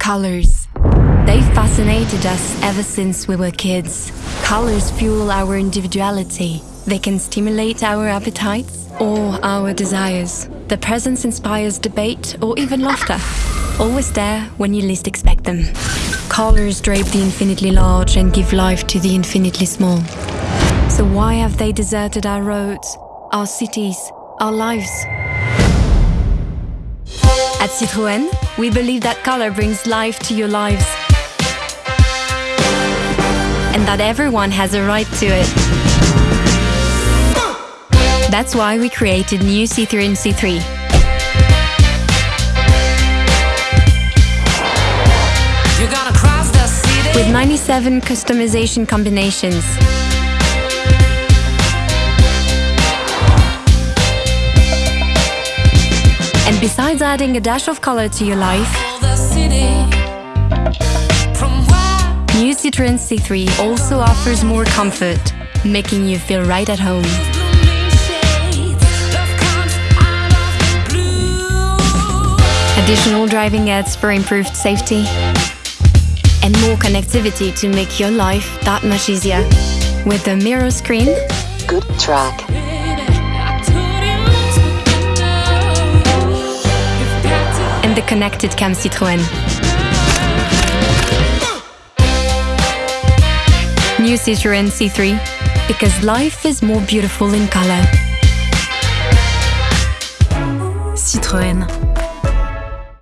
Colors. They fascinated us ever since we were kids. Colors fuel our individuality. They can stimulate our appetites or our desires. The presence inspires debate or even laughter. Always there when you least expect them. Colors drape the infinitely large and give life to the infinitely small. So why have they deserted our roads, our cities, our lives? At Citroën, we believe that color brings life to your lives. And that everyone has a right to it. That's why we created new C3 and C3. With 97 customization combinations. Besides adding a dash of color to your life, new Citroën C3 also offers more comfort, making you feel right at home. Additional driving aids for improved safety and more connectivity to make your life that much easier. With the mirror screen, good track. And the ConnectedCAM Citroën. New Citroën C3, because life is more beautiful in color. Citroën